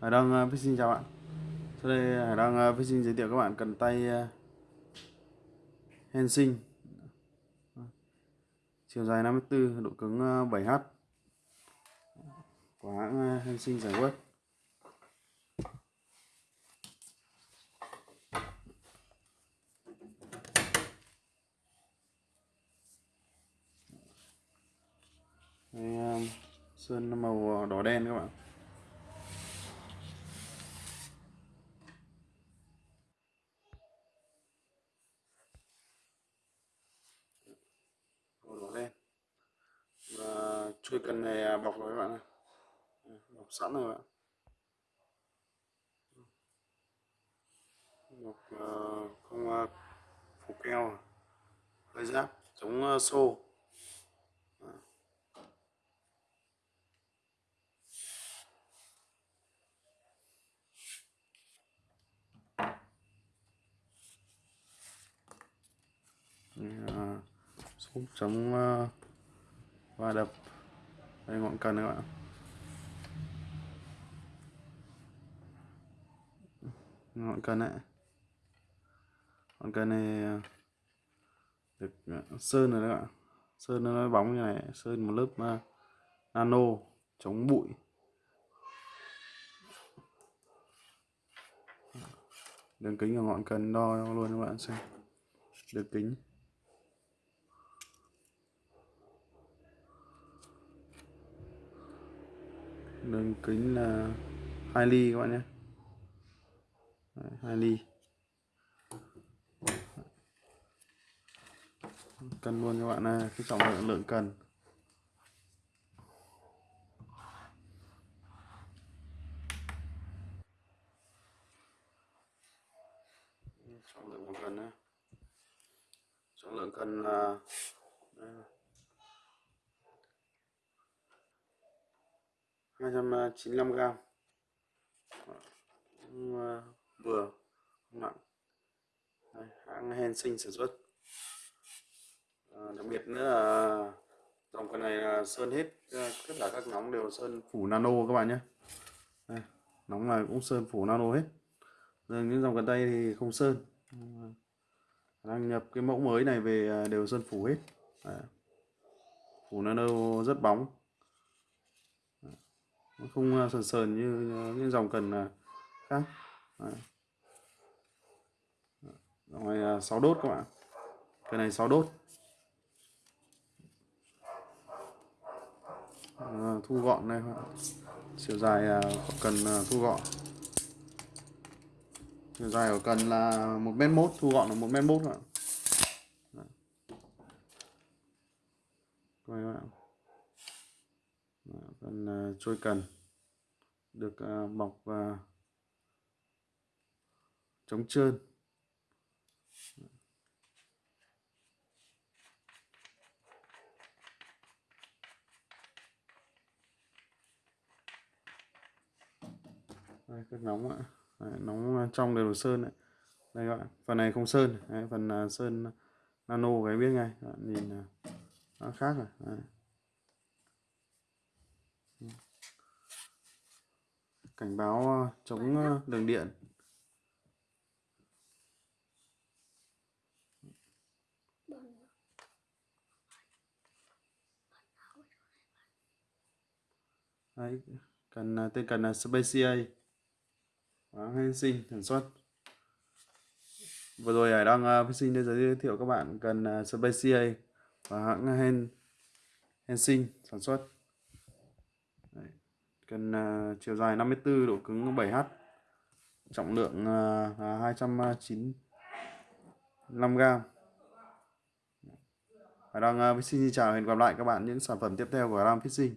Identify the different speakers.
Speaker 1: Hải Đăng ờ, uh, Fishing chào bạn. Sau đây Hải Đăng ờ, uh, Fishing giới thiệu các bạn cần tay ờ, uh, Hensing Chiều dài 54, độ cứng uh, 7H Của hãng uh, Hensing giải quyết Đây, sơn màu đỏ đen các bạn màu đỏ đen và chui cần này à, bọc rồi các bạn này. Ừ, bọc sẵn rồi các bạn. Bọc uh, không uh, phủ keo à. hơi giáp chống uh, xô. Súng chống va đập đây ngọn cần các bạn. Ngọn cần này ngọn cần này được à, sơn rồi các bạn. Sơn nó bóng như này, sơn một lớp à, nano, chống bụi. Đường kính của ngọn cần đo luôn các bạn xem. Đường kính. Đường kính là 2 ly các bạn nhé. 2 ly. Cân luôn các bạn này cái trọng lượng lượng cần trọng lượng một cần nhé. Trọng lượng cần là 295 gram ờ, vừa nặng. Đây, hãng Hensing sản xuất. À, đặc biệt nữa là dòng con này là sơn hết tất cả các nóng đều sơn phủ nano các bạn nhé. Đây, nóng này cũng sơn phủ nano hết. Rồi những dòng cần tay thì không sơn. Đang nhập cái mẫu mới này về à, đều sơn phủ hết. Đấy. phủ nano rất bóng nó không à, sờn sờn như những dòng cần à, khác. Đấy. dòng này 6 đốt các bạn cái này 6 đốt. À, thu gọn này chiều dài à, của cần thu gọn. Chiều dài của cần là một mét mốt thu gọn là một mét mốt các bạn các bạn Dạ, phần à, trôi cần được à, bọc và chống trơn. Đây cái nóng ạ. Đấy, nóng à, trong đều sơn đấy đây các bạn phần này không sơn. Đấy, phần sơn nano cái biết ngay các bạn nhìn nó khác rồi. Đấy cảnh báo ờ, chống ờ, đường điện. Đấy, cần ờ, tên cần là Spacia hãng Hensing sản xuất vừa rồi Hải đang uh, sinh để giới thiệu các bạn cần uh, Spacia và hãng Hen Hensing sản xuất cần uh, ờ, chiều dài 54 độ cứng 7H trọng lượng uh, 295 g Hải đang uh, Fishing xin chào hẹn gặp lại các bạn những sản phẩm tiếp theo của Ram Fishing.